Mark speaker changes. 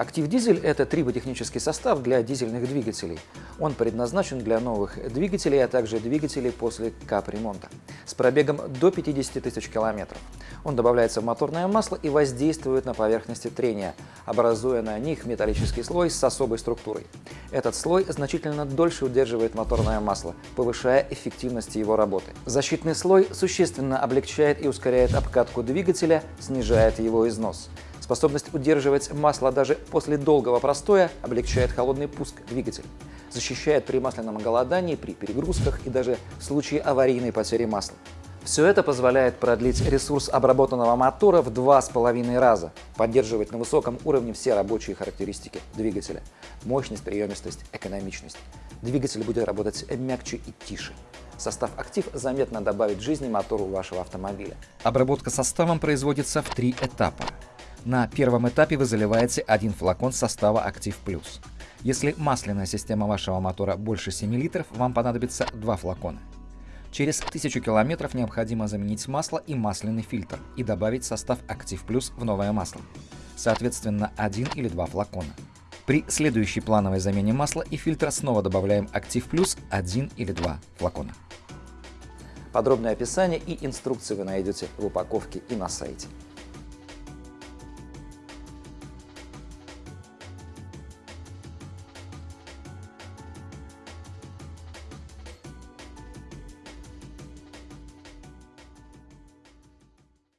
Speaker 1: Актив дизель – это триботехнический состав для дизельных двигателей. Он предназначен для новых двигателей, а также двигателей после капремонта с пробегом до 50 тысяч километров. Он добавляется в моторное масло и воздействует на поверхности трения, образуя на них металлический слой с особой структурой. Этот слой значительно дольше удерживает моторное масло, повышая эффективность его работы. Защитный слой существенно облегчает и ускоряет обкатку двигателя, снижает его износ. Способность удерживать масло даже после долгого простоя облегчает холодный пуск двигателя, защищает при масляном голодании, при перегрузках и даже в случае аварийной потери масла. Все это позволяет продлить ресурс обработанного мотора в два с половиной раза, поддерживать на высоком уровне все рабочие характеристики двигателя – мощность, приемистость, экономичность. Двигатель будет работать мягче и тише. Состав «Актив» заметно добавит жизни мотору вашего автомобиля.
Speaker 2: Обработка составом производится в три этапа. На первом этапе вы заливаете один флакон состава «Актив Плюс». Если масляная система вашего мотора больше 7 литров, вам понадобится два флакона. Через 1000 километров необходимо заменить масло и масляный фильтр и добавить состав «Актив Плюс» в новое масло. Соответственно, один или два флакона. При следующей плановой замене масла и фильтра снова добавляем «Актив Плюс» один или два флакона.
Speaker 1: Подробное описание и инструкции вы найдете в упаковке и на сайте.